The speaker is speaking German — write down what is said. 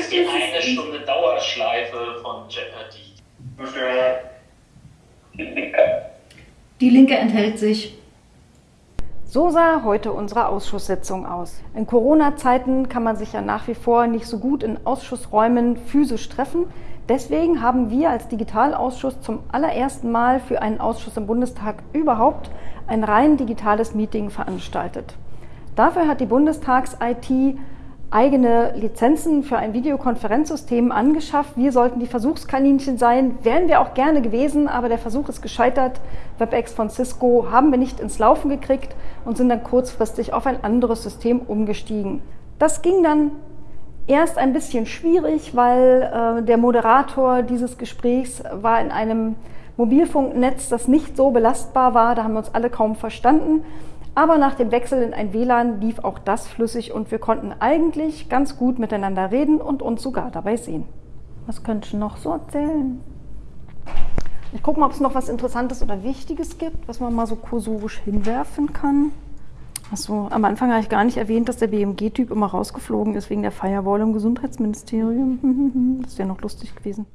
ist die eine Stunde Dauerschleife von Jeopardy. Die Linke enthält sich. So sah heute unsere Ausschusssitzung aus. In Corona-Zeiten kann man sich ja nach wie vor nicht so gut in Ausschussräumen physisch treffen. Deswegen haben wir als Digitalausschuss zum allerersten Mal für einen Ausschuss im Bundestag überhaupt ein rein digitales Meeting veranstaltet. Dafür hat die Bundestags-IT eigene Lizenzen für ein Videokonferenzsystem angeschafft. Wir sollten die Versuchskaninchen sein, wären wir auch gerne gewesen, aber der Versuch ist gescheitert. WebEx von Cisco haben wir nicht ins Laufen gekriegt und sind dann kurzfristig auf ein anderes System umgestiegen. Das ging dann erst ein bisschen schwierig, weil äh, der Moderator dieses Gesprächs war in einem Mobilfunknetz, das nicht so belastbar war. Da haben wir uns alle kaum verstanden. Aber nach dem Wechsel in ein WLAN lief auch das flüssig und wir konnten eigentlich ganz gut miteinander reden und uns sogar dabei sehen. Was könnte ich noch so erzählen? Ich gucke mal, ob es noch was Interessantes oder Wichtiges gibt, was man mal so kursorisch hinwerfen kann. Achso, am Anfang habe ich gar nicht erwähnt, dass der BMG-Typ immer rausgeflogen ist wegen der Firewall im Gesundheitsministerium. Das wäre noch lustig gewesen.